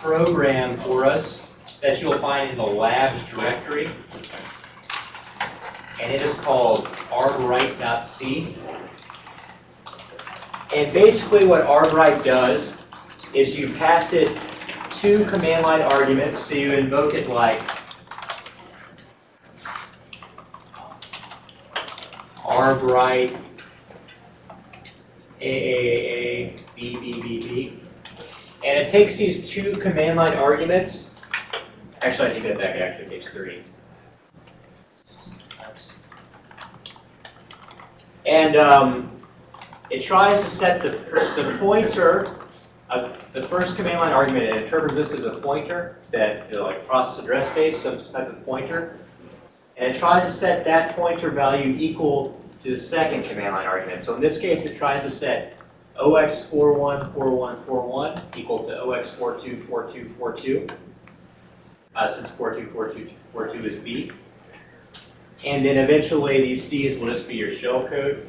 program for us that you'll find in the labs directory. And it is called arborite.c. And basically what arborite does is you pass it two command line arguments, so you invoke it like arborite AAA BBBB. And it takes these two command line arguments. Actually, I take that back. It actually takes three. And um, it tries to set the, the pointer of the first command line argument. It interprets this as a pointer that, like process address space, some type of pointer. And it tries to set that pointer value equal to the second command line argument. So in this case, it tries to set OX414141 equal to OX424242, uh, since 424242 is B. And then eventually these C's will just be your shell code,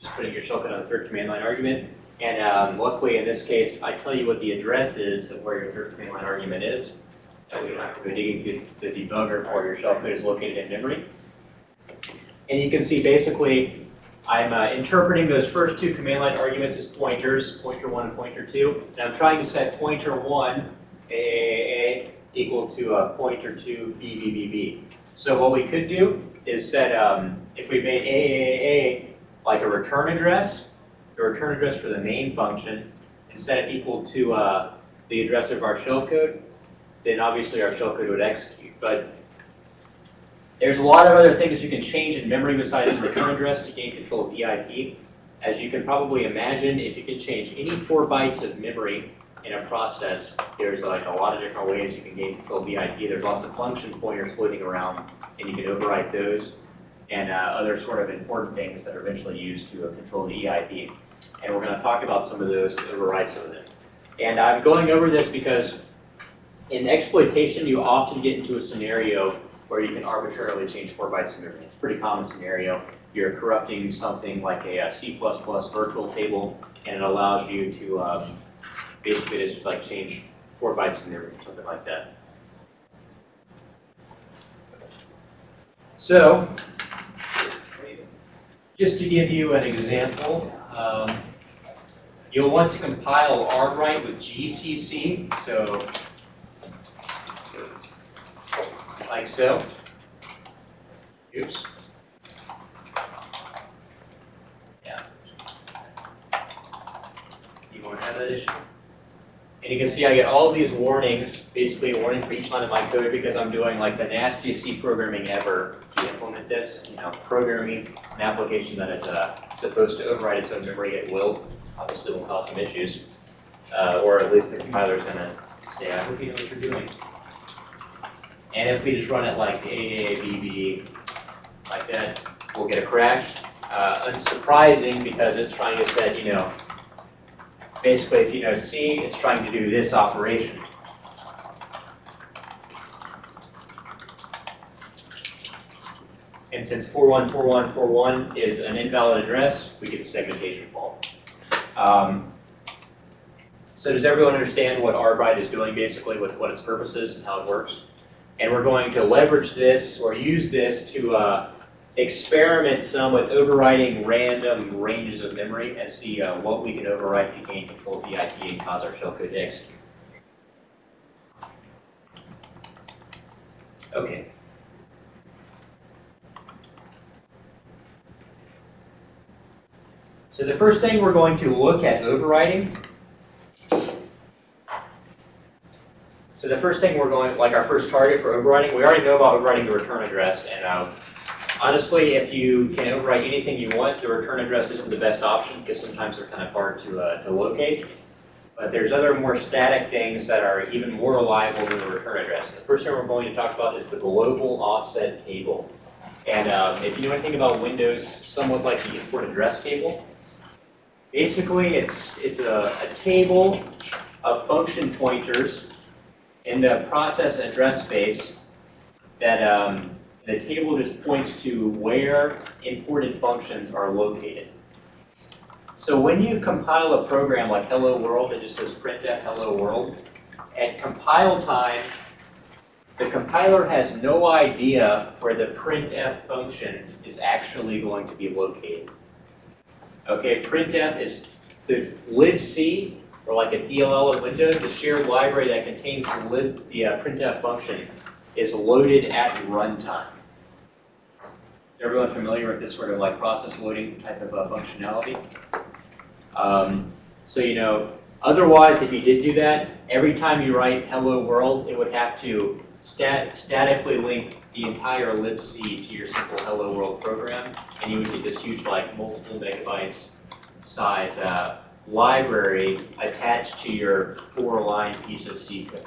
just putting your shell code on the third command line argument. And um, luckily in this case, I tell you what the address is of where your third command line argument is. So we don't have to go digging through the debugger for your shell code is located in memory. And you can see basically I'm uh, interpreting those first two command line arguments as pointers, pointer 1 and pointer 2. And I'm trying to set pointer 1 AAA equal to uh, pointer 2 BBBB. So what we could do is set, um, if we made AAA like a return address, the return address for the main function, and set it equal to uh, the address of our shellcode, then obviously our shellcode would execute. But there's a lot of other things you can change in memory besides the return address to gain control of EIP. As you can probably imagine, if you can change any four bytes of memory in a process, there's like a lot of different ways you can gain control of EIP. There's lots of function pointers floating around, and you can overwrite those and uh, other sort of important things that are eventually used to uh, control the EIP. And we're going to talk about some of those to override some of them. And I'm going over this because in exploitation, you often get into a scenario where you can arbitrarily change four bytes in memory. It's a pretty common scenario. You're corrupting something like a, a C++ virtual table, and it allows you to um, basically just like change four bytes in memory or something like that. So, just to give you an example, um, you'll want to compile arborite with GCC. So like so. Oops. Yeah. You won't have that issue. And you can see I get all these warnings, basically a warning for each line of my code because I'm doing like the nastiest C programming ever to implement this. You know, programming an application that is uh, supposed to override its own memory at will obviously will cause some issues. Uh, or at least the compiler is going to say, I hope you know what you're doing. And if we just run it like AABB, like that, we'll get a crash. Uh, unsurprising because it's trying to set, you know, basically if you know C, it's trying to do this operation. And since 414141 is an invalid address, we get a segmentation fault. Um, so does everyone understand what Arborite is doing basically with what its purpose is and how it works? And we're going to leverage this or use this to uh, experiment some with overriding random ranges of memory and see uh, what we can overwrite to gain control of the IP and cause our shellcode to execute. Okay. So the first thing we're going to look at overriding So the first thing we're going, like our first target for overriding, we already know about overriding the return address. And uh, honestly, if you can overwrite anything you want, the return address isn't the best option because sometimes they're kind of hard to, uh, to locate. But there's other more static things that are even more reliable than the return address. The first thing we're going to talk about is the global offset table. And um, if you know anything about Windows, somewhat like the import address table, basically it's, it's a, a table of function pointers in the process address space that um, the table just points to where imported functions are located. So when you compile a program like Hello World that just says printf Hello World, at compile time, the compiler has no idea where the printf function is actually going to be located. Okay, printf is the libc, or like a DLL in Windows, the shared library that contains the, the uh, printf function is loaded at runtime. Is Everyone familiar with this sort of like process loading type of uh, functionality? Um, so you know, otherwise, if you did do that, every time you write "hello world," it would have to stat statically link the entire libc to your simple "hello world" program, and you would get this huge, like multiple megabytes size uh, library attached to your four-line piece of C code.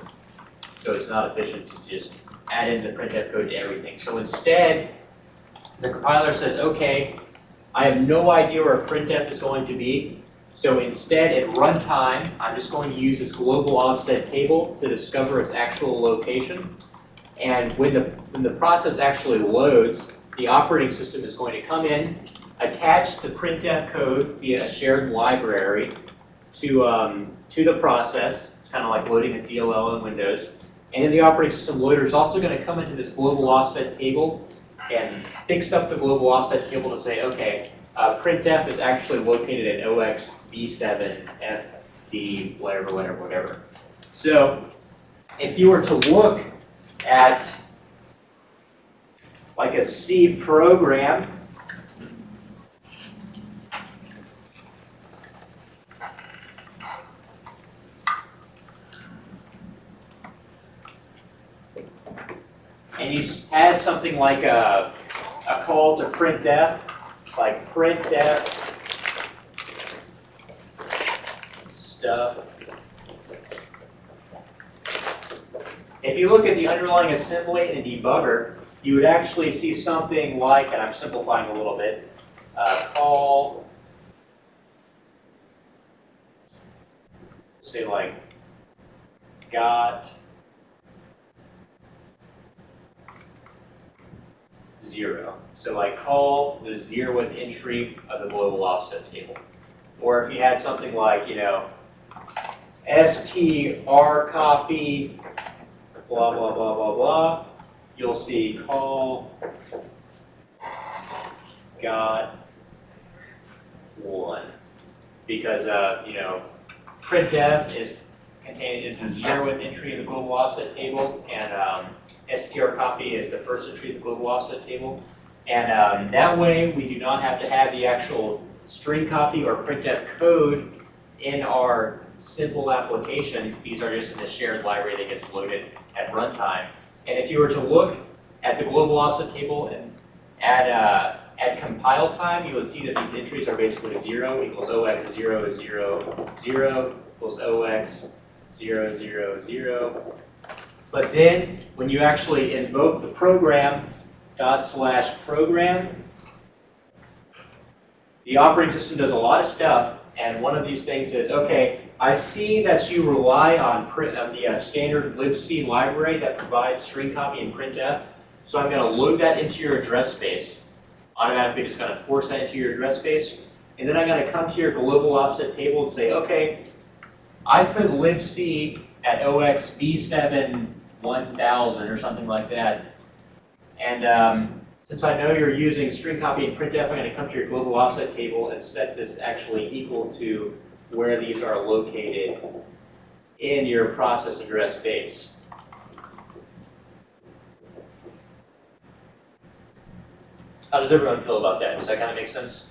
So it's not efficient to just add in the printf code to everything. So instead, the compiler says, okay, I have no idea where printf is going to be. So instead, at runtime, I'm just going to use this global offset table to discover its actual location. And when the, when the process actually loads, the operating system is going to come in, attach the printf code via a shared library to, um, to the process. It's kind of like loading a DLL in Windows. And then the operating system loader is also going to come into this global offset table and fix up the global offset table to say, okay, uh, printf is actually located at OX B7FD, whatever, whatever, whatever. So if you were to look at like a C program, had something like a, a call to printf, like printf stuff. If you look at the underlying assembly in a debugger, you would actually see something like, and I'm simplifying a little bit, uh, call, say like, got zero. So like call the zeroth entry of the global offset table. Or if you had something like, you know, str copy, blah, blah, blah, blah, blah, you'll see call got one. Because, uh, you know, printf is contained is the zeroth entry of the global offset table, and um, str copy is the first entry the global offset table. And um, that way, we do not have to have the actual string copy or printf code in our simple application. These are just in the shared library that gets loaded at runtime. And if you were to look at the global offset table and at, uh, at compile time, you would see that these entries are basically 0 equals OX 0, 0, 0 equals OX 0, 0, 0. But then, when you actually invoke the program dot slash program, the operating system does a lot of stuff, and one of these things is, okay, I see that you rely on print, uh, the uh, standard libc library that provides string copy and printf, so I'm going to load that into your address space. Automatically just going to force that into your address space, and then I'm going to come to your global offset table and say, okay, I put libc at OX B7 1000 or something like that, and um, since I know you're using string copy and printf, I'm going to come to your global offset table and set this actually equal to where these are located in your process address space. How does everyone feel about that? Does that kind of make sense?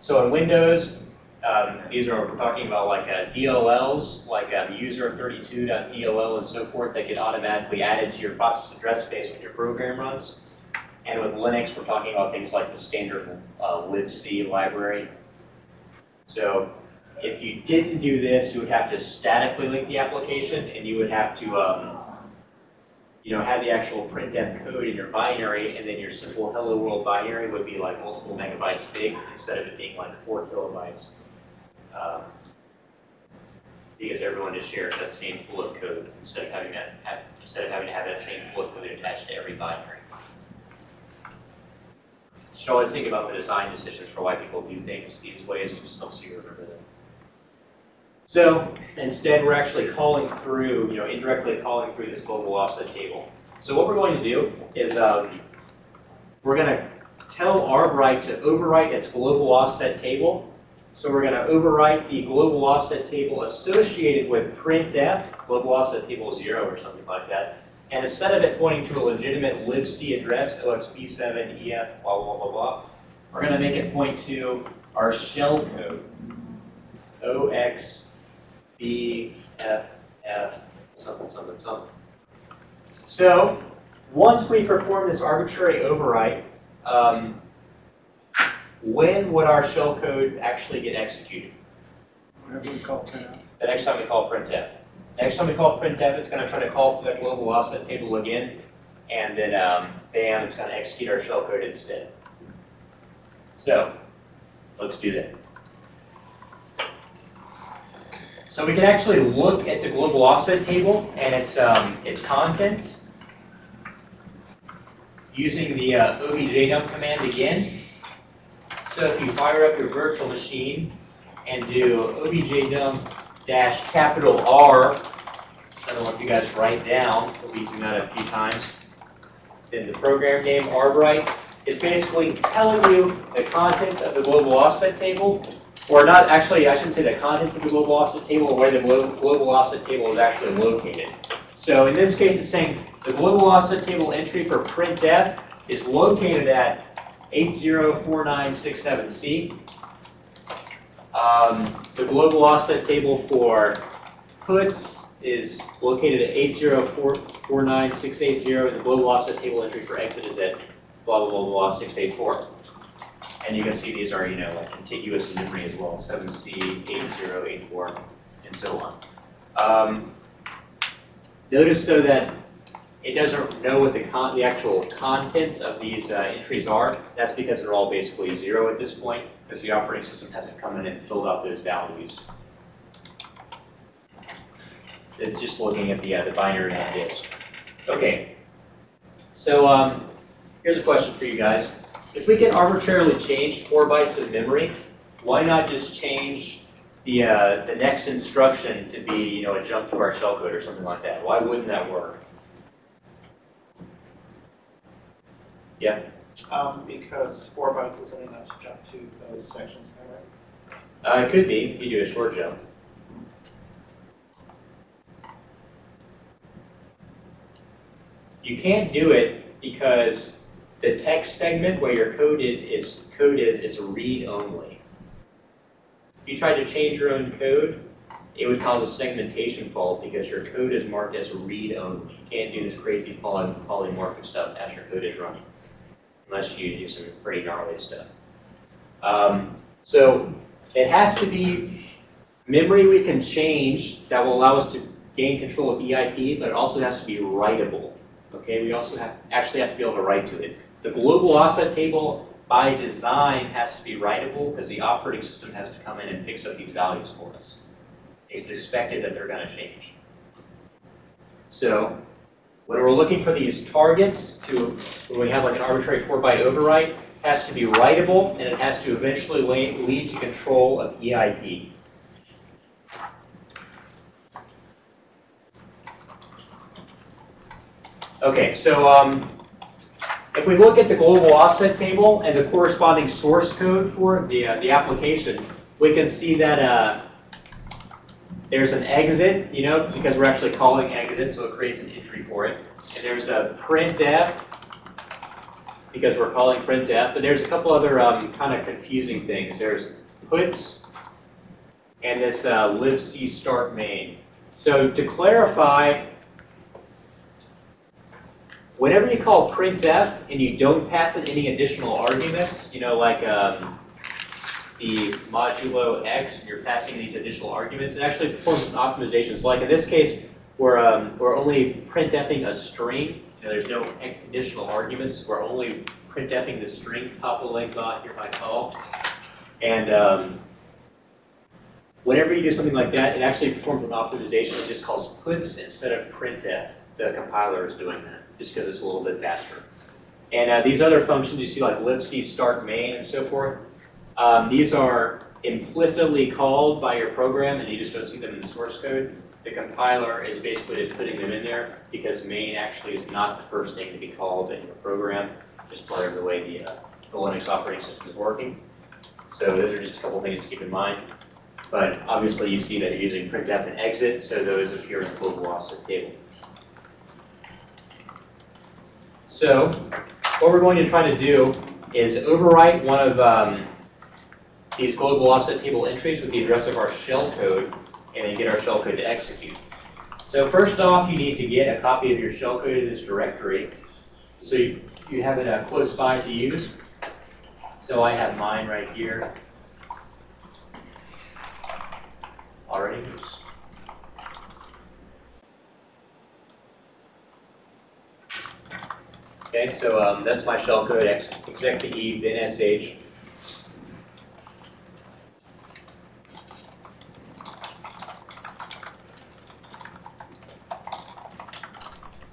So in Windows, um, these are, we're talking about like uh, DLLs, like um, user32.dll and so forth that get automatically added to your process address space when your program runs. And with Linux, we're talking about things like the standard uh, libc library. So if you didn't do this, you would have to statically link the application, and you would have to, um, you know, have the actual printf code in your binary, and then your simple hello world binary would be like multiple megabytes big instead of it being like four kilobytes um, because everyone just shares that same pool of code instead of having that have, instead of having to have that same pool of code attached to every binary. Should always think about the design decisions for why people do things these ways, just so you remember them. So instead, we're actually calling through, you know, indirectly calling through this global offset table. So what we're going to do is um, we're going to tell Arbright to overwrite its global offset table. So we're going to overwrite the global offset table associated with printf, global offset table 0 or something like that. And instead of it pointing to a legitimate libc address, OXP7EF, blah, blah, blah, blah, we're going to make it point to our shell code, OXBFF, something, something, something. So once we perform this arbitrary overwrite, um, when would our shell code actually get executed? Whatever we call printf. The next time we call printf. Next time we call printf, it's going to try to call for that global offset table again, and then um, bam, it's going to execute our shell code instead. So let's do that. So we can actually look at the global offset table and its um, its contents using the uh, objdump command again. So if you fire up your virtual machine and do objdump dash capital R, I don't know if you guys write down, we'll be using that a few times, then the program name Arbright is basically telling you the contents of the global offset table, or not actually, I shouldn't say the contents of the global offset table, or where the glo- global offset table is actually located. So in this case, it's saying the global offset table entry for printf is located at 804967C. Um, the global offset table for puts is located at 8049680, and the global offset table entry for exit is at blah, blah, blah, blah, 684. And you can see these are, you know, like contiguous in memory as well, 7C, 8084, and so on. Um, notice so that it doesn't know what the, con the actual contents of these uh, entries are. That's because they're all basically zero at this point, because the operating system hasn't come in and filled out those values. It's just looking at the, uh, the binary on disk. Okay, so um, here's a question for you guys. If we can arbitrarily change four bytes of memory, why not just change the, uh, the next instruction to be, you know, a jump to our shellcode or something like that? Why wouldn't that work? Yeah, Um, because four bytes isn't enough to jump to those sections, am I right? uh, it could be if you do a short jump. You can't do it because the text segment where your code is, is code is is read only. If you tried to change your own code, it would cause a segmentation fault because your code is marked as read only. You can't do this crazy poly polymorphic stuff as your code is running, unless you do some pretty gnarly stuff. Um, so it has to be memory we can change that will allow us to gain control of EIP, but it also has to be writable. Okay, we also have actually have to be able to write to it. The global offset table by design has to be writable because the operating system has to come in and fix up these values for us. It's expected that they're going to change. So when we're looking for these targets to, when we have like an arbitrary 4-byte overwrite, it has to be writable and it has to eventually lead to control of EIP. Okay, so um, if we look at the global offset table and the corresponding source code for the, uh, the application, we can see that uh, there's an exit, you know, because we're actually calling exit, so it creates an entry for it. And there's a printf, because we're calling printf, but there's a couple other um, kind of confusing things. There's puts and this uh, libc start main. So to clarify, whenever you call printf and you don't pass it any additional arguments, you know, like um, the modulo x, and you're passing these additional arguments, it actually performs an optimization. So like in this case, we're, um, we're only printfing a string. You know, there's no additional arguments. We're only printfing the string papa length on here by call. And um, whenever you do something like that, it actually performs an optimization. It just calls puts instead of printf. The compiler is doing that just because it's a little bit faster. And uh, these other functions you see like libc start main and so forth, um, these are implicitly called by your program and you just don't see them in the source code, the compiler is basically just putting them in there because main actually is not the first thing to be called in your program, just part of the way the, uh, the Linux operating system is working. So those are just a couple things to keep in mind. But obviously you see that you're using printf and exit, so those appear in the global offset table. So what we're going to try to do is overwrite one of um, these global offset table entries with the address of our shell code and then get our shell code to execute. So first off, you need to get a copy of your shell code in this directory. So you, you have it uh, close by to use. So I have mine right here. Already. Oops. Okay, so um, that's my shell code, to E, then sh.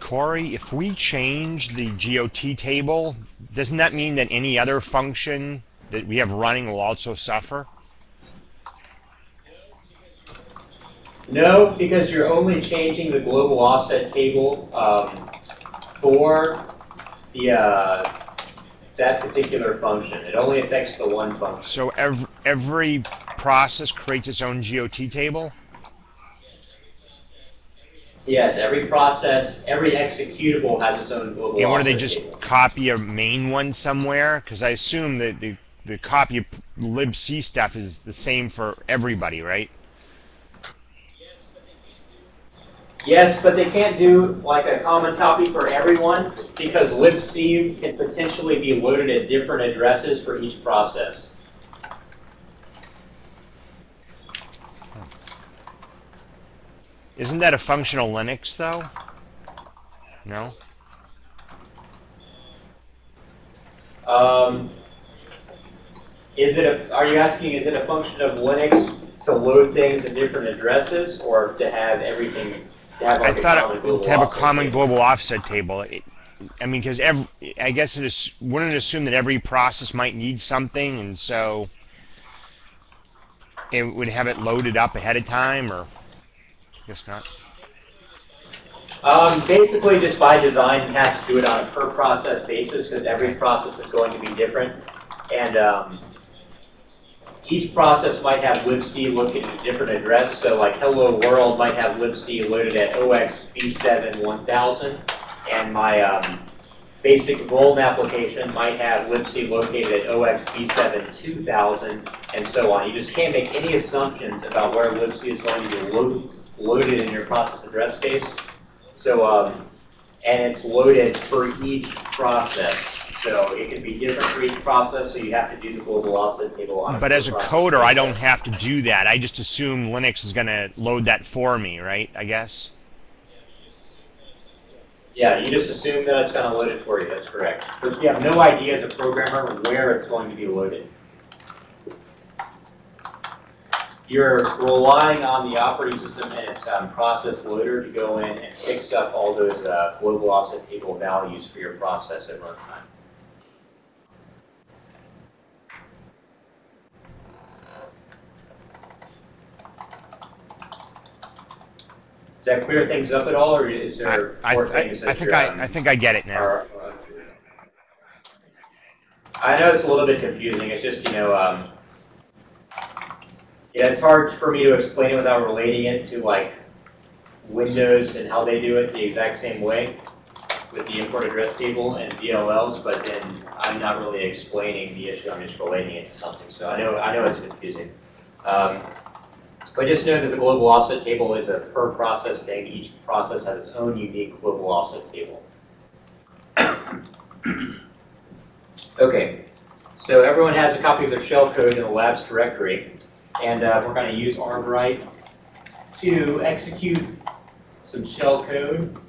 Corey, if we change the GOT table, doesn't that mean that any other function that we have running will also suffer? No, because you're only changing the global offset table um, for the uh, that particular function. It only affects the one function. So every, every process creates its own GOT table? Yes, every process, every executable has its own global And what do they just table. copy a main one somewhere? Because I assume that the, the copy of libc stuff is the same for everybody, right? Yes, but they can't do like a common copy for everyone because libc can potentially be loaded at different addresses for each process. Isn't that a functional Linux though? No? Um, is it a, are you asking, is it a function of Linux to load things at different addresses or to have everything, to have like I a thought common it, to have a common table? global offset table. It, I mean, because I guess it is, wouldn't assume that every process might need something, and so it would have it loaded up ahead of time, or Um, basically, just by design, it has to do it on a per process basis because every process is going to be different. And um, each process might have libc located at a different address. So like hello world might have libc loaded at OX V7 1000. And my um, basic Volm application might have libc located at OX V7 2000 and so on. You just can't make any assumptions about where libc is going to be load, loaded in your process address space. So, um, and it's loaded for each process. So it can be different for each process, so you have to do the global offset table on But as a per process coder, I don't have to do that. I just assume Linux is going to load that for me, right? I guess. Yeah, you just assume that it's gonna load it for you, that's correct. But you have no idea as a programmer where it's going to be loaded. You're relying on the operating system and its um, process loader to go in and fix up all those uh, global offset table values for your process at runtime. Does that clear things up at all, or is there I, more I, things I that think you're, I, um, I think I get it now. are- I know it's a little bit confusing, it's just, you know, um, yeah, it's hard for me to explain it without relating it to like Windows and how they do it the exact same way with the import address table and DLLs, but then I'm not really explaining the issue, I'm just relating it to something, so I know, I know it's confusing. Um, But just know that the global offset table is a per process thing, each process has its own unique global offset table. Okay, so everyone has a copy of their shell code in the labs directory, and uh, we're going to use Arborite to execute some shell code.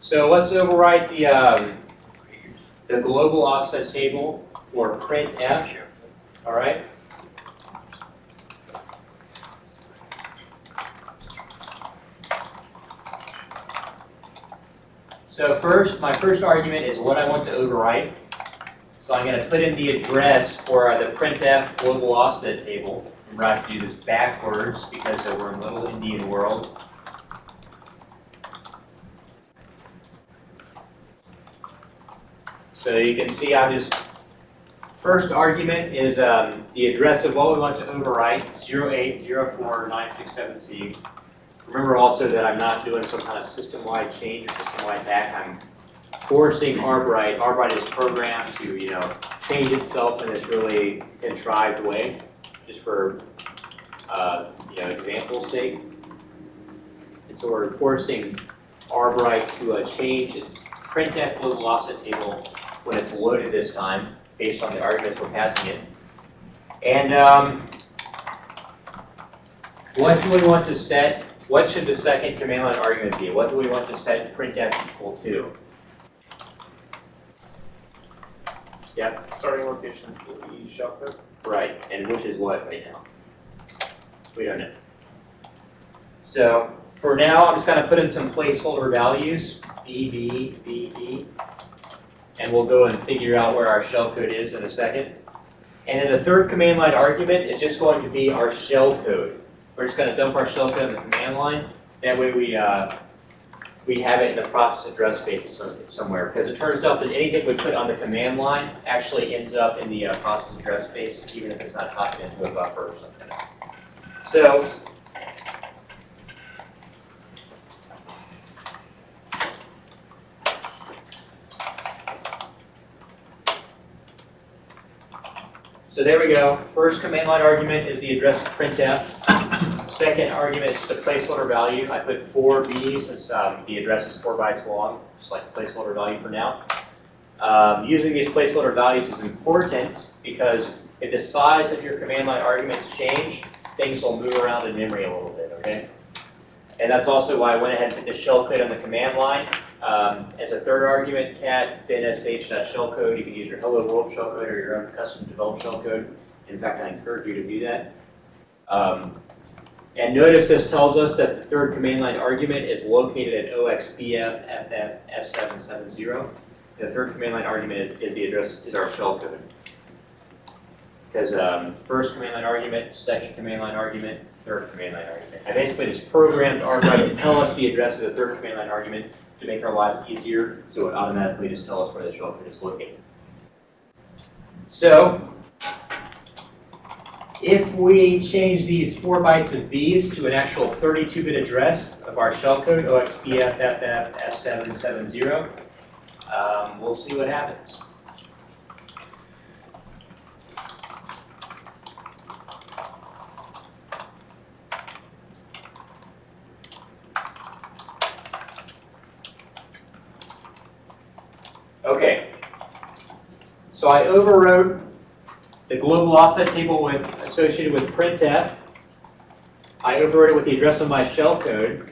So let's overwrite the um, the global offset table for printf. All right. So first, my first argument is what I want to overwrite. So I'm gonna put in the address for the printf global offset table. Remember, I have to do this backwards because we're in a little Indian world. So you can see I'm just, first argument is um, the address of what we want to overwrite, 0804967C. Remember also that I'm not doing some kind of system-wide change or system-wide back. I'm forcing Arbright. Arbright is programmed to, you know, change itself in this really contrived way, just for, uh, you know, example's sake. And so we're forcing Arbright to uh, change its printf global offset table when it's loaded this time, based on the arguments we're passing it. And um, what do we want to set? What should the second command line argument be? What do we want to set printf equal to? Yep, Starting location for the shellcode. right, and which is what right now? We don't know. So for now, I'm just gonna put in some placeholder values, B, B, B, B. And we'll go and figure out where our shellcode is in a second. And then the third command line argument is just going to be our shellcode. We're just gonna dump our shellcode in the command line. That way we, uh, we have it in the process address space somewhere. Because it turns out that anything we put on the command line actually ends up in the uh, process address space, even if it's not copied into a buffer or something. So So there we go. First command line argument is the address printf. Second argument is the placeholder value. I put 4b since um, the address is 4 bytes long, just like the placeholder value for now. Um, using these placeholder values is important because if the size of your command line arguments change, things will move around in memory a little bit, okay? And that's also why I went ahead and put the shellcode on the command line. Um, as a third argument, cat binsh.shellcode, you can use your hello world shellcode or your own custom developed shellcode. In fact, I encourage you to do that. Um, and notice this tells us that the third command line argument is located at OXBF-FF-F770. The third command line argument is the address, is our shell code. Because um, first command line argument, second command line argument, third command line argument. I basically just programmed Arbright to tell us the address of the third command line argument to make our lives easier, so it automatically just tells us where the shell code is located. So, if we change these four bytes of these to an actual 32-bit address of our shellcode, OXBFFF770, um, we'll see what happens. Okay. So I overwrote the global offset table with, associated with printf. I overwrote it with the address of my shellcode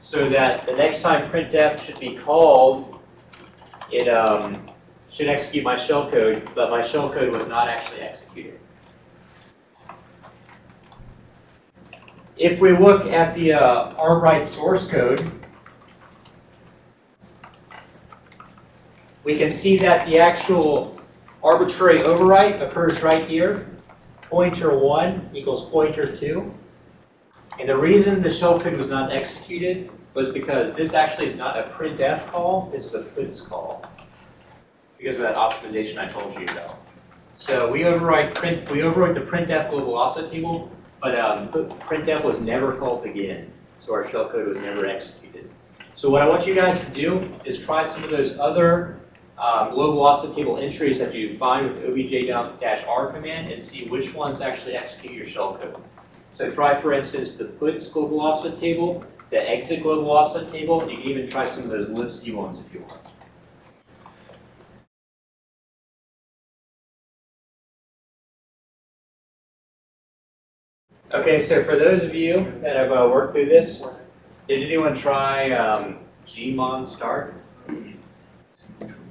so that the next time printf should be called, it um, should execute my shellcode, but my shellcode was not actually executed. If we look at the uh, Arbright source code, we can see that the actual arbitrary overwrite occurs right here. Pointer 1 equals pointer 2. And the reason the shellcode was not executed was because this actually is not a printf call, this is a puts call. Because of that optimization I told you about. So we overwrite print, we overwrite the printf global offset table, but um, printf was never called again. So our shellcode was never executed. So what I want you guys to do is try some of those other um, global offset table entries that you find with the obj-r command and see which ones actually execute your shellcode. So try, for instance, the puts global offset table, the exit global offset table, and you can even try some of those libc ones if you want. Okay, so for those of you that have uh, worked through this, did anyone try um, Gmon start?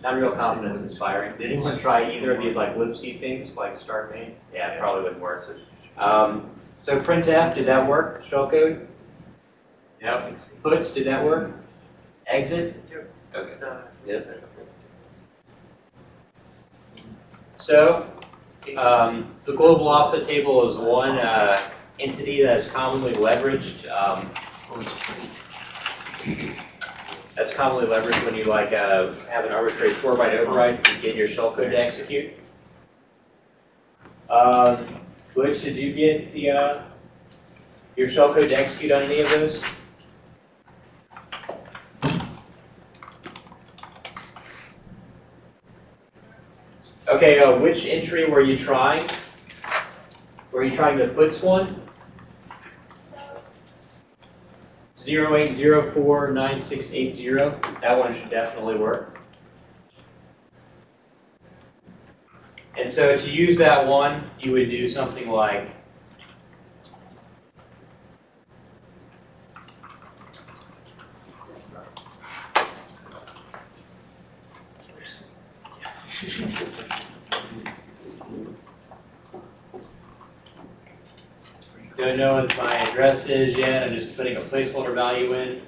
Not real confidence inspiring. Did anyone try either of these like libc things, like start main? Yeah, it probably wouldn't work. Um, so printf, did that work? Shellcode? Yep. Puts, did that work? Exit? Okay. Yep. So, um, the global offset table is one uh, entity that is commonly leveraged. Um, that's commonly leveraged when you like uh, have an arbitrary four byte override to get your shellcode to execute. Um, did you get the uh, your shellcode to execute on any of those? Okay, uh, which entry were you trying? Were you trying the puts one? Zero eight zero four nine six eight zero, that one should definitely work. And so to use that one, you would do something like Don't know what my address is yet, I'm just putting a placeholder value in.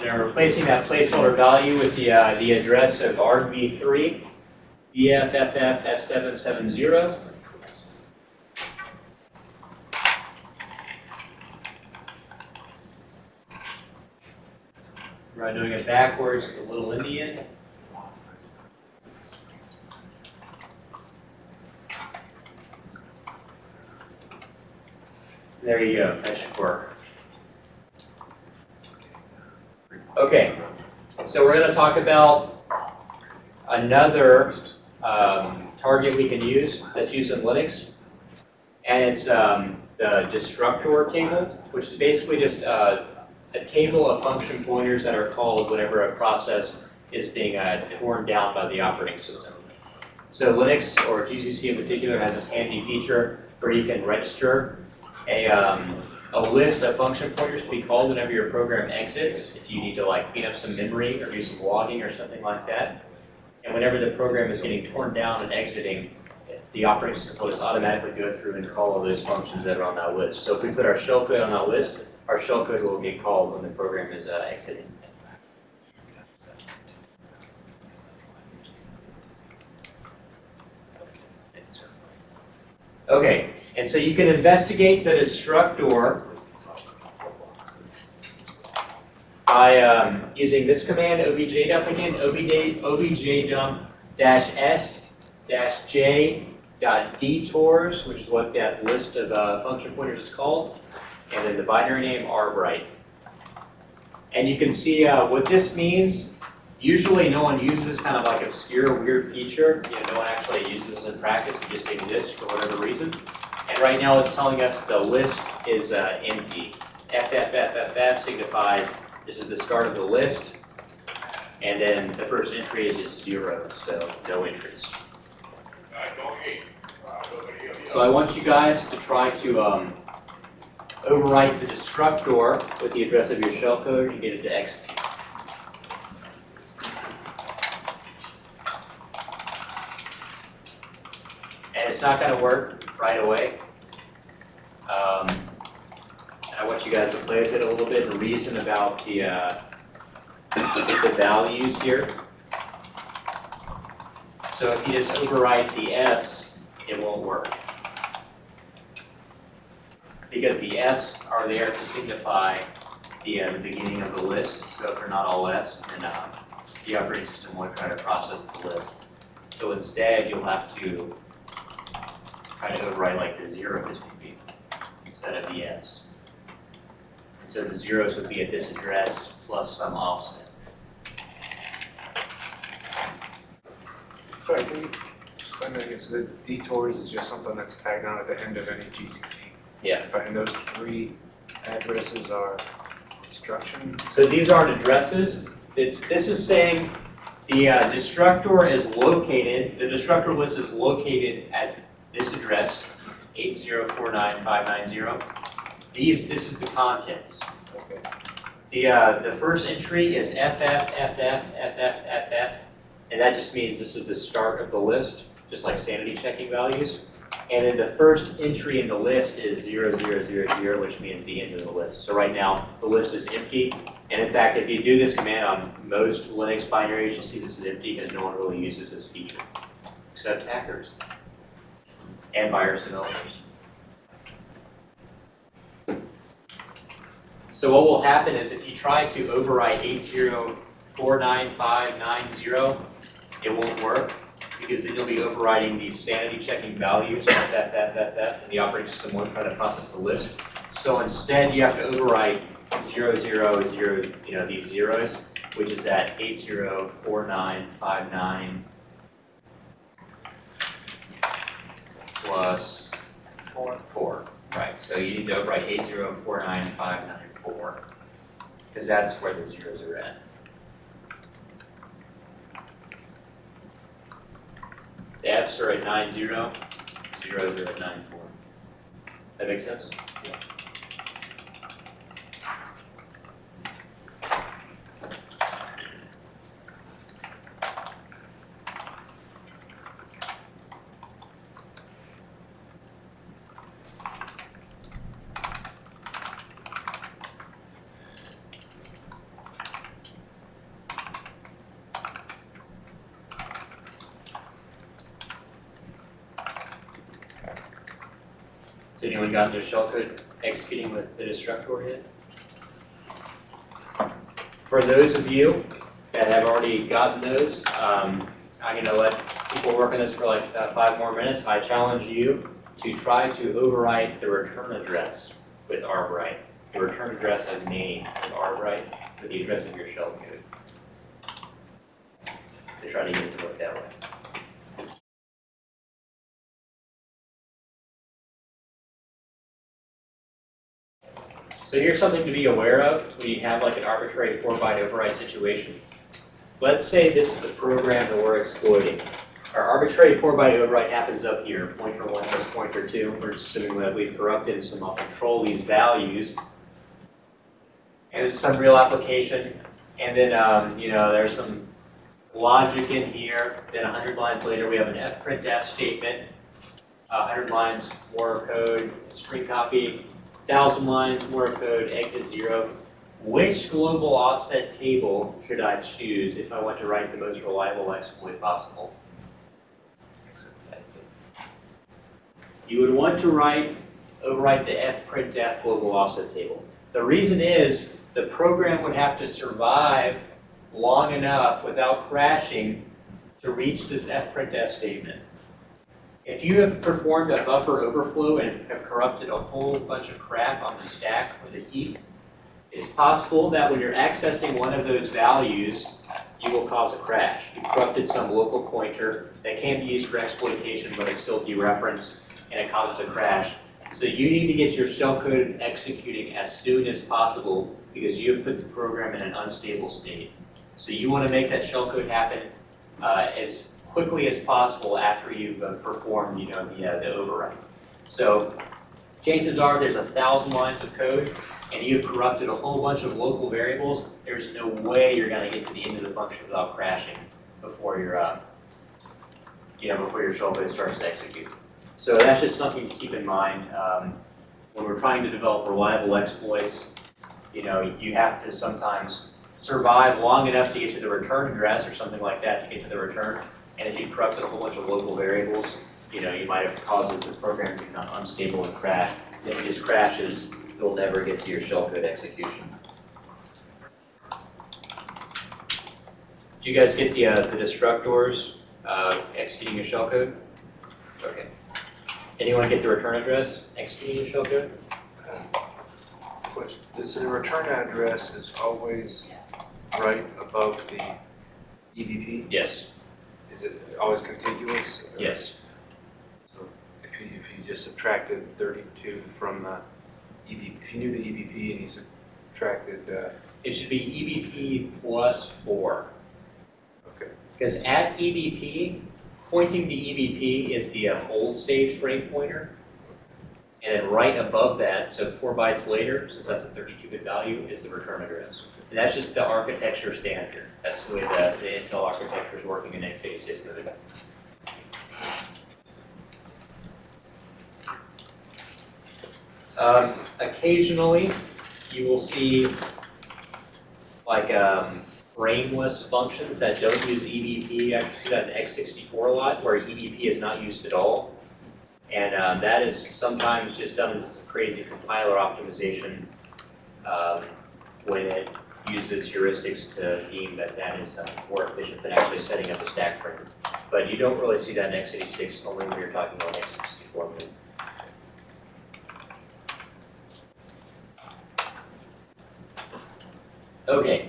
And I'm replacing that placeholder value with the, uh, the address of RV3, BFFF F770. We're doing it backwards, it's a little Indian. There you go, that should work. Okay, so we're gonna talk about another um, target we can use that's used in Linux. And it's um, the destructor table, which is basically just uh, a table of function pointers that are called whenever a process is being uh, torn down by the operating system. So Linux, or GCC in particular, has this handy feature where you can register a, um, a list of function pointers to be called whenever your program exits, if you need to like clean up some memory or do some logging or something like that. And whenever the program is getting torn down and exiting, the operating system will just automatically go through and call all those functions that are on that list. So if we put our shellcode on that list, our shellcode will get called when the program is uh, exiting. Okay, and so you can investigate the destructor by um, using this command, objdump again, objdump dash s dash j dot detours, which is what that list of uh, function pointers is called, and then the binary name rbright. And you can see uh, what this means. Usually no one uses this kind of like obscure, weird feature. You know, no one actually uses this in practice. It just exists for whatever reason. And right now it's telling us the list is uh, empty. FFFFF signifies this is the start of the list. And then the first entry is just zero, so no entries. So I want you guys to try to um, overwrite the destructor with the address of your shellcode and get it to execute. And it's not going to work right away. Um, I want you guys to play with it a little bit and reason about the, uh, the values here. So if you just overwrite the S, it won't work. Because the S are there to signify the, uh, the beginning of the list. So if they're not all Fs, then uh, the operating system won't try to process the list. So instead, you'll have to try to overwrite like the zeros would be instead of the Fs. And so the zeros would be at this address plus some offset. Sorry, can you explain that again? So the detours is just something that's tagged on at the end of any GCC? Yeah. But and those three addresses are destruction? So these aren't addresses. It's, this is saying the uh, destructor is located, the destructor list is located at this address, 8049590. These, this is the contents. Okay. The, uh, the first entry is FF, FF, FF, FF, and that just means this is the start of the list, just like sanity checking values. And then the first entry in the list is 0000, which means the end of the list. So right now, the list is empty. And in fact, if you do this command on most Linux binaries, you'll see this is empty because no one really uses this feature, except hackers and virus developers. So what will happen is if you try to overwrite 8049590, it won't work because then you'll be overriding the sanity checking values, that, that, that, that, that, and the operating system won't try to process the list. So instead, you have to overwrite zero, zero, zero, you know, these zeros, which is at 804959 plus Four. four. Right, so you need to overwrite 8049594, because that's where the zeros are at. The Fs are at 90, zeros are at 94. That makes sense? Has anyone gotten their shellcode executing with the destructor yet? For those of you that have already gotten those, um, I'm gonna let people work on this for like uh, five more minutes. I challenge you to try to overwrite the return address with Arborite. The return address of name with Arborite with the address of your shellcode. To try to get it to work that way. So here's something to be aware of when you have like an arbitrary four byte override situation. Let's say this is the program that we're exploiting. Our arbitrary four byte override happens up here, pointer one plus pointer two. We're assuming that we've corrupted and some I'll control these values. And this is some real application. And then, um, you know, there's some logic in here. Then 100 lines later, we have an fprintf statement. Uh, 100 lines more code, screen copy, 1,000 lines more code, exit zero. Which global offset table should I choose if I want to write the most reliable exploit possible? That's it. You would want to write, overwrite the fprintf global offset table. The reason is the program would have to survive long enough without crashing to reach this fprintf statement. If you have performed a buffer overflow and have corrupted a whole bunch of crap on the stack or the heap, it's possible that when you're accessing one of those values, you will cause a crash. You corrupted some local pointer that can be used for exploitation, but it's still dereferenced, and it causes a crash. So you need to get your shellcode executing as soon as possible because you have put the program in an unstable state. So you want to make that shellcode happen uh, as quickly as possible after you've uh, performed, you know, the, uh, the override. So chances are there's a thousand lines of code and you've corrupted a whole bunch of local variables. There's no way you're going to get to the end of the function without crashing before your, uh, you know, before your shellcode starts to execute. So that's just something to keep in mind um, when we're trying to develop reliable exploits. You know, you have to sometimes survive long enough to get to the return address or something like that to get to the return. And if you corrupted a whole bunch of local variables, you know, you might have caused the program to become unstable and crash. If it just crashes, you'll never get to your shellcode execution. Do you guys get the, uh, the destructors uh, executing your shellcode? Okay. Anyone get the return address executing your shellcode? Question. So the return address is always right above the EVP? Yes. Is it always contiguous? Yes. So if you, if you just subtracted 32 from the EVP, if you knew the EVP and you subtracted, uh, It should be EBP plus four. okay, Because at EBP, pointing to EBP is the uh, hold stage frame pointer. And then right above that, so four bytes later, since that's a 32-bit value, is the return address. And that's just the architecture standard. That's the way the, the Intel architecture is working in x86 mode. Um, occasionally, you will see like um, brainless functions that don't use EBP. I see that in x64 a lot, where EBP is not used at all. And um, that is sometimes just done as a crazy compiler optimization um, when it uses heuristics to deem that that is uh, more efficient than actually setting up a stack frame. But you don't really see that in x86, only when you're talking about x64. code. Okay.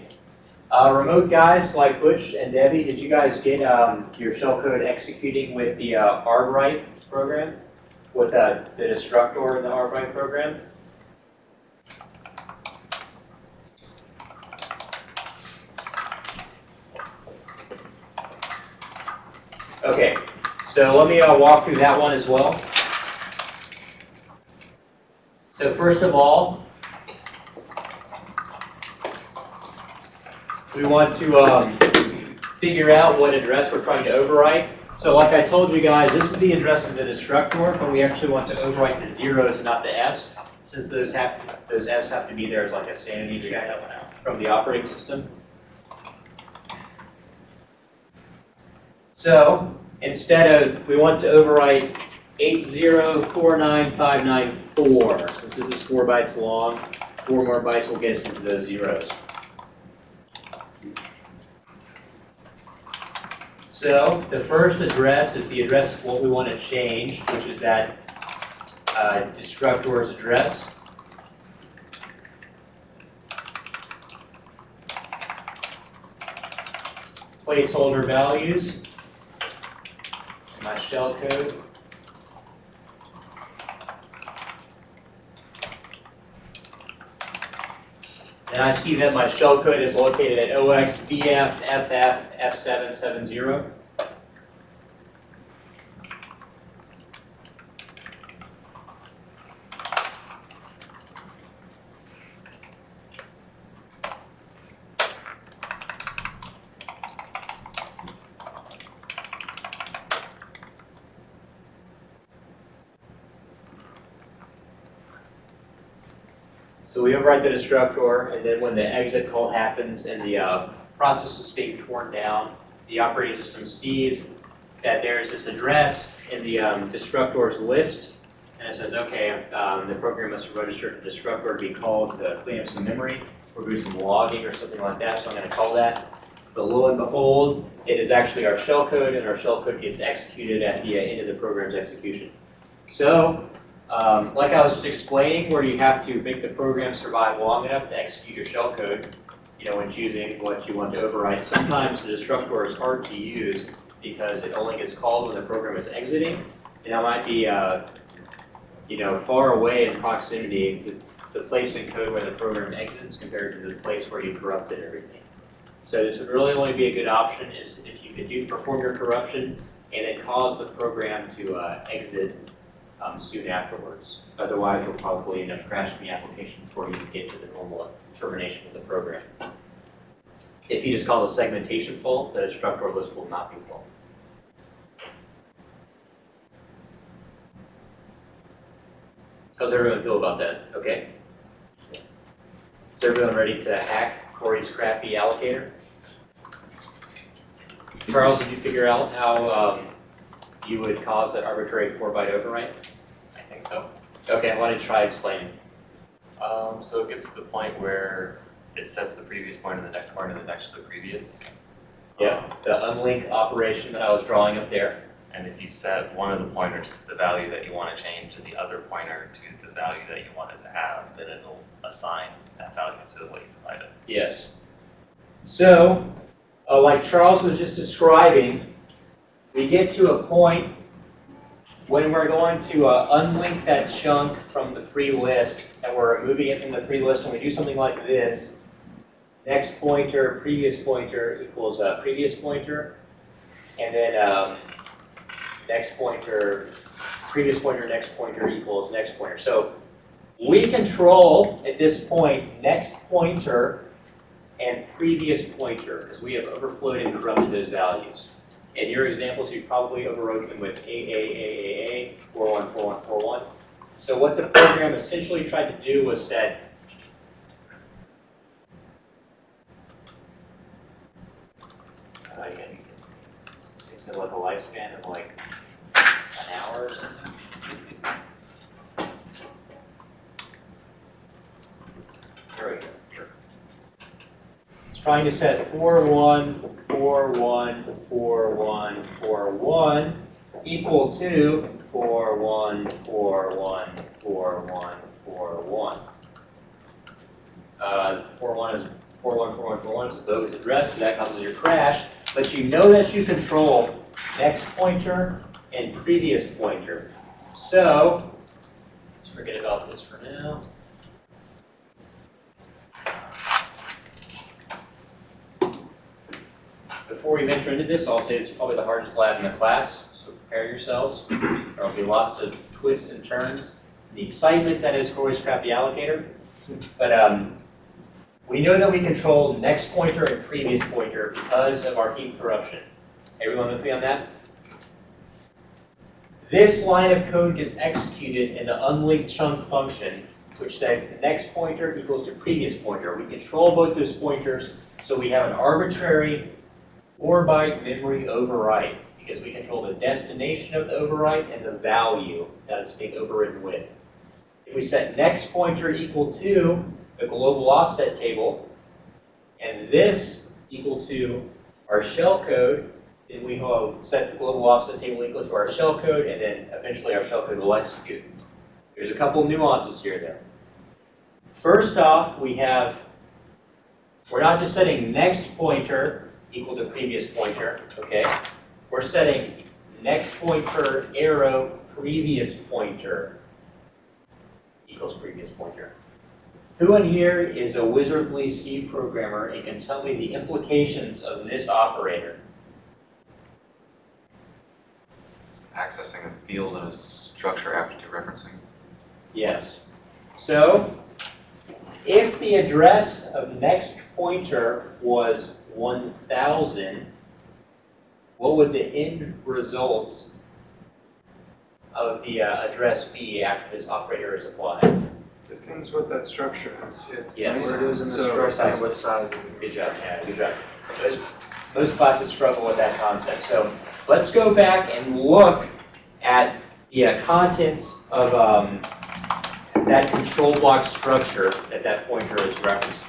Uh, remote guys like Butch and Debbie, did you guys get um, your shellcode executing with the uh, ArgWrite program? With uh, the destructor in the ArgWrite program? Okay, so let me uh, walk through that one as well. So first of all, we want to um, figure out what address we're trying to overwrite. So like I told you guys, this is the address of the destructor, but we actually want to overwrite the zeros, not the f's, since those have those f's have to be there as like a sanity check from the operating system. So instead of, we want to overwrite 8049594, since this is four bytes long, four more bytes will get us into those zeros. So the first address is the address what we want to change, which is that uh, destructor's address. Placeholder values, my shell code. And I see that my shell code is located at OXBF FF F770. The destructor, and then when the exit call happens and the uh, process is being torn down, the operating system sees that there's this address in the um, destructor's list, and it says, okay, um, the program must register the destructor to be called to clean up some memory, or do some logging or something like that, so I'm going to call that. But lo and behold, it is actually our shellcode, and our shellcode gets executed at the end of the program's execution. So um, like I was just explaining, where you have to make the program survive long enough to execute your shellcode, you know, when choosing what you want to overwrite. Sometimes the destructor is hard to use because it only gets called when the program is exiting, and that might be, uh, you know, far away in proximity, the, the place in code where the program exits compared to the place where you corrupted everything. So this would really only be a good option is if you could do perform your corruption and then cause the program to uh, exit um, soon afterwards. Otherwise, we'll probably end up crashing the application before you get to the normal termination of the program. If you just call the segmentation full, the destructor list will not be full. How's everyone feel about that? Okay? Is everyone ready to hack Corey's crappy allocator? Charles, did you figure out how um, you would cause that arbitrary four byte overwrite? Think so. Okay, I want to try explaining? Um, so it gets to the point where it sets the previous pointer, the next pointer, the next to the previous. Yeah, Um, the unlink operation that I was drawing up there. and if you set one of the pointers to the value that you want to change and the other pointer to the value that you want it to have, then it'll assign that value to what you provided. Yes. So, uh, like Charles was just describing, we get to a point when we're going to uh, unlink that chunk from the free list, and we're moving it from the free list, and we do something like this. Next pointer, previous pointer equals uh, previous pointer, and then um, next pointer, previous pointer, next pointer equals next pointer. So we control, at this point, next pointer and previous pointer, because we have overflowed and corrupted those values. In your examples, you probably overwrote them with AAAAA, 414141. So what the program essentially tried to do was set uh, I think like a lifespan of like an hour or something. There we go. Trying to set four one four one four one four one equal to four one four one four one four one. Uh, four one is four one four one four one. It's a bogus address, so that causes your crash. But you know that you control next pointer and previous pointer. So let's forget about this for now. Before we venture into this, I'll say it's probably the hardest lab in the class, so prepare yourselves. There'll be lots of twists and turns. The excitement that is Corey's Crafty Allocator. But um, we know that we control next pointer and previous pointer because of our heap corruption. Everyone with me on that? This line of code gets executed in the unlinked chunk function, which says next pointer equals to previous pointer. We control both those pointers, so we have an arbitrary 4 by memory overwrite because we control the destination of the overwrite and the value that it's being overridden with. If we set next pointer equal to the global offset table and this equal to our shell code, then we will set the global offset table equal to our shell code and then eventually our shell code will execute. There's a couple nuances here though. First off, we have, we're not just setting next pointer equal to previous pointer, okay? We're setting next pointer arrow previous pointer equals previous pointer. Who in here is a wizardly C programmer and can tell me the implications of this operator? It's accessing a field and a structure after dereferencing. Yes. So, if the address of next pointer was 1000, what would the end result of the uh, address be after this operator is applied? Depends what that structure is. Yes. What it is in the So, structure, and what size. Good job, good job. Most, most classes struggle with that concept. So let's go back and look at the uh, contents of um, that control block structure that that pointer is referencing.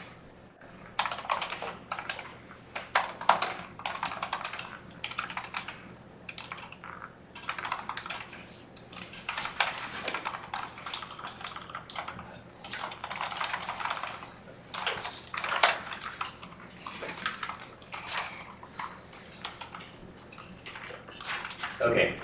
Okay.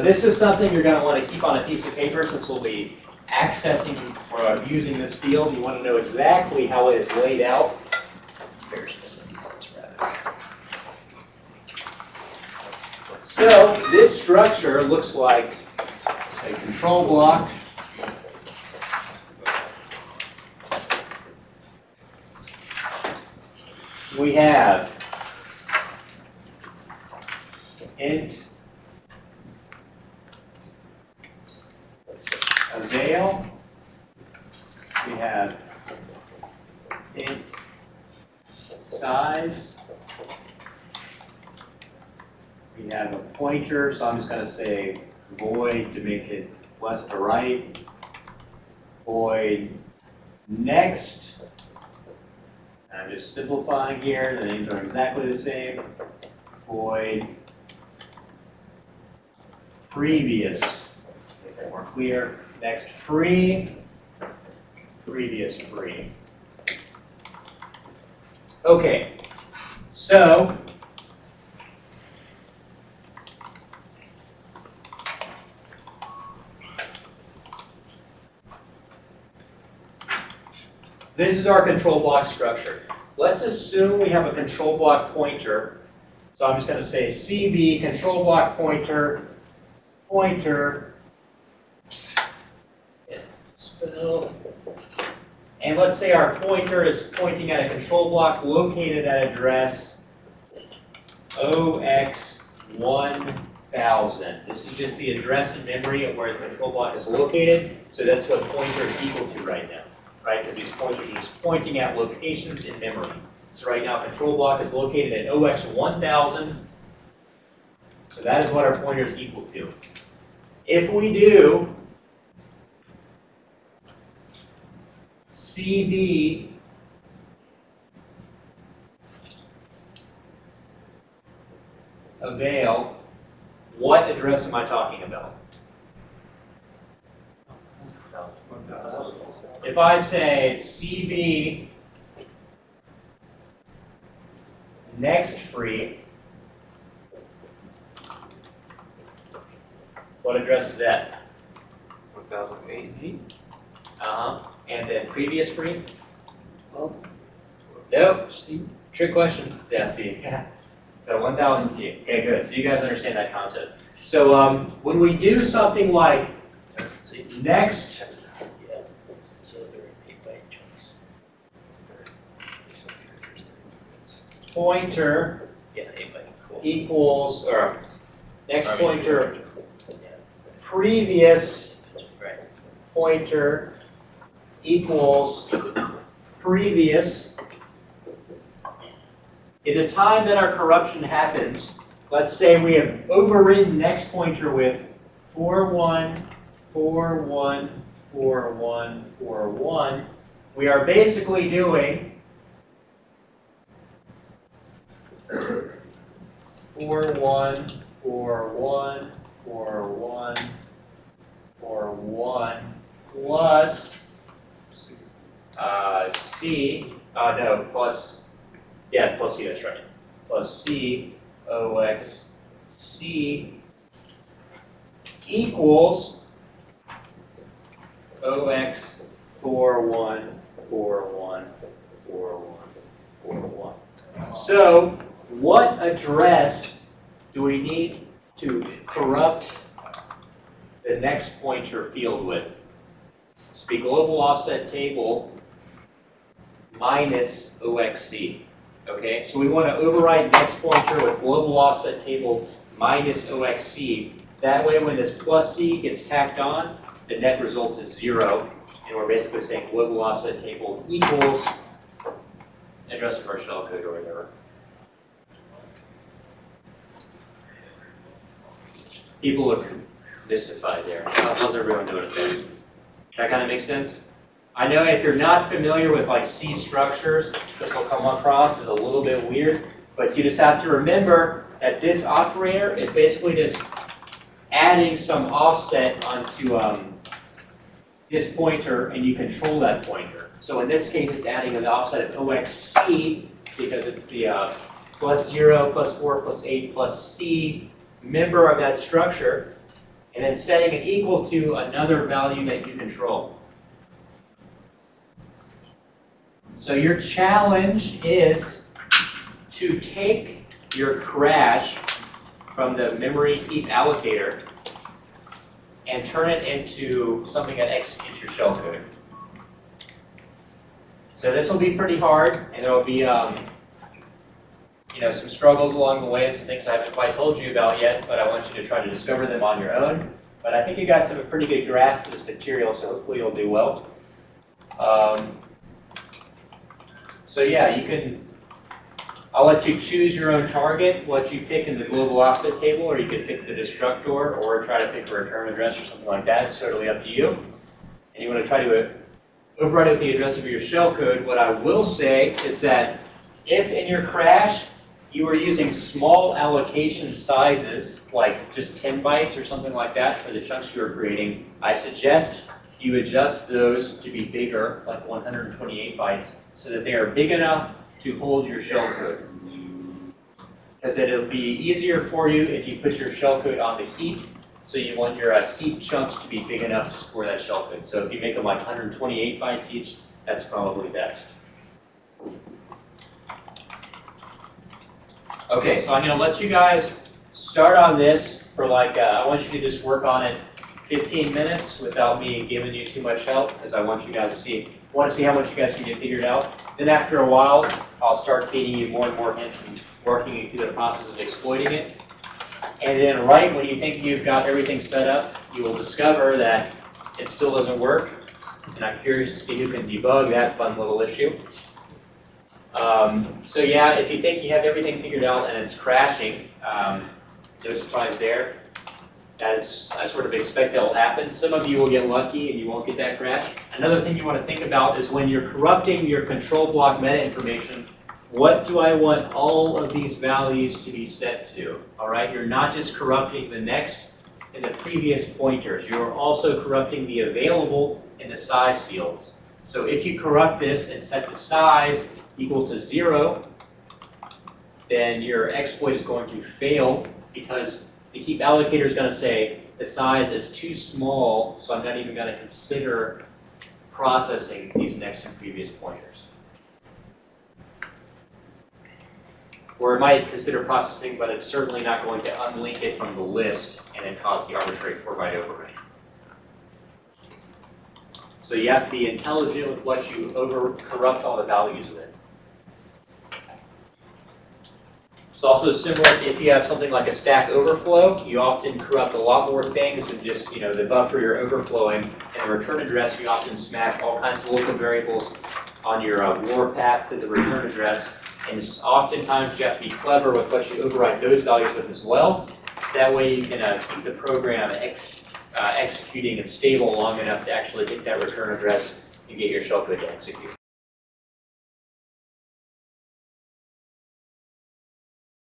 So this is something you're going to want to keep on a piece of paper since we'll be accessing or using this field. You want to know exactly how it is laid out. So this structure looks like a control block. We have int avail. We have int size. We have a so I'm just going to say void to make it left to right. Void next. I'm just simplifying here, the names are exactly the same. Void previous, make that more clear. Next free, previous free. Okay, so this is our control block structure. Let's assume we have a control block pointer. So I'm just going to say CB control block pointer pointer. And let's say our pointer is pointing at a control block located at address 0x1000. This is just the address and memory of where the control block is located, so that's what pointer is equal to right now, right? Because these pointers are just pointing at locations in memory. So right now, control block is located at OX one thousand, so that is what our pointer is equal to. If we do CB avail, what address am I talking about? If I say CB next free, what address is that? One thousand eight. Uh-huh. And then previous free? Nope. Trick question. Yeah, C. Yeah. So 1000 C. Okay, good. So you guys understand that concept. So um, when we do something like next pointer equals, or next pointer previous pointer equals previous. In the time that our corruption happens, let's say we have overridden next pointer with 4, 1, 4, 1, 4, 1, 4, 1. We are basically doing 4, 1, 4, 1, 4, 1, 4, 1, plus uh, C, uh, no, plus, yeah, plus C, that's right. Plus C, OX, C equals OX 4, 1, 4, 1, 4, 1, 4, 1. So, what address do we need to corrupt the next pointer field with? It's the global offset table minus OXC. Okay, so we want to override next pointer with global offset table minus OXC. That way, when this plus C gets tacked on, the net result is zero. And we're basically saying global offset table equals address of our shellcode or whatever. People look mystified there. How's everyone doing it? That kind of makes sense? I know if you're not familiar with like C structures, this will come across as a little bit weird, but you just have to remember that this operator is basically just adding some offset onto um, this pointer and you control that pointer. So in this case, it's adding an offset of OXC because it's the uh, plus 0, plus 4, plus 8, plus C member of that structure, and then setting it equal to another value that you control. So your challenge is to take your crash from the memory heap allocator and turn it into something that executes your shellcode. So this will be pretty hard, and there will be um, you know, some struggles along the way and some things I haven't quite told you about yet, but I want you to try to discover them on your own. But I think you guys have a pretty good grasp of this material, so hopefully you'll do well. Um, so yeah, you can, I'll let you choose your own target, what you pick in the global offset table, or you could pick the destructor, or try to pick a return address or something like that. It's totally up to you. And you want to try to uh, with the address of your shellcode. What I will say is that if in your crash you were using small allocation sizes, like just 10 bytes or something like that for the chunks you were creating, I suggest you adjust those to be bigger, like 128 bytes, so that they are big enough to hold your shellcode. Because it'll be easier for you if you put your shellcode on the heap, so you want your uh, heap chunks to be big enough to store that shellcode. So if you make them like 128 bytes each, that's probably best. Okay, so I'm going to let you guys start on this for like, uh, I want you to just work on it 15 minutes without me giving you too much help, because I want you guys to see, want to see how much you guys can get figured out. Then after a while, I'll start feeding you more and more hints and working you through the process of exploiting it. And then right when you think you've got everything set up, you will discover that it still doesn't work. And I'm curious to see who can debug that fun little issue. Um, so yeah, if you think you have everything figured out and it's crashing, um, no surprise there. As I sort of expect that will happen. Some of you will get lucky and you won't get that crash. Another thing you want to think about is when you're corrupting your control block meta information, what do I want all of these values to be set to? All right, you're not just corrupting the next and the previous pointers. You're also corrupting the available and the size fields. So if you corrupt this and set the size equal to zero, then your exploit is going to fail because the heap allocator is going to say the size is too small, so I'm not even going to consider processing these next and previous pointers. Or it might consider processing, but it's certainly not going to unlink it from the list and then cause the arbitrary 4-byte overwrite. So you have to be intelligent with what you over corrupt all the values with. It's also similar if you have something like a stack overflow, you often corrupt a lot more things than just, you know, the buffer you're overflowing. And the return address, you often smash all kinds of local variables on your uh, warpath to the return address. And oftentimes you have to be clever with what you override those values with as well. That way you can uh, keep the program ex, uh, executing and stable long enough to actually hit that return address and get your shellcode to execute.